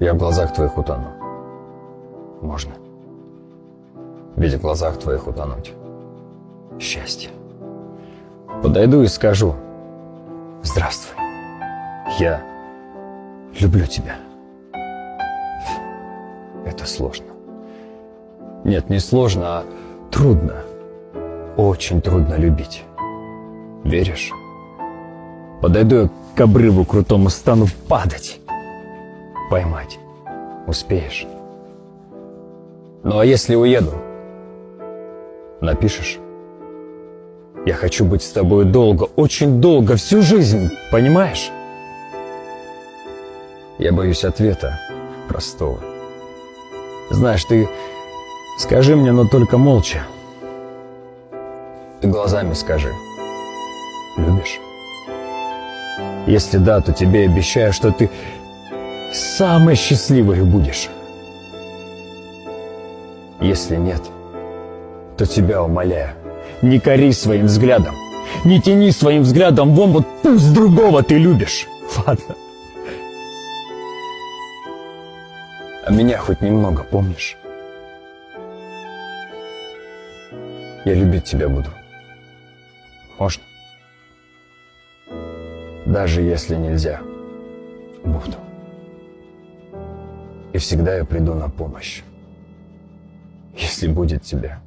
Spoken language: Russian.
Я в глазах твоих утону. Можно. Ведь в глазах твоих утонуть. Счастье. Подойду и скажу. Здравствуй. Я люблю тебя. Это сложно. Нет, не сложно, а трудно. Очень трудно любить. Веришь? Подойду я к обрыву крутому, стану падать. Поймать. Успеешь? Ну а если уеду? Напишешь? Я хочу быть с тобой долго, очень долго, всю жизнь, понимаешь? Я боюсь ответа простого. Знаешь, ты скажи мне, но только молча. Ты глазами скажи. Любишь? Если да, то тебе обещаю, что ты самой счастливой будешь. Если нет, то тебя умоляю, не кори своим взглядом, не тяни своим взглядом вон вот пусть другого ты любишь. Ладно. А меня хоть немного помнишь? Я любить тебя буду. Можно? Даже если нельзя, буду. И всегда я приду на помощь. Если будет тебе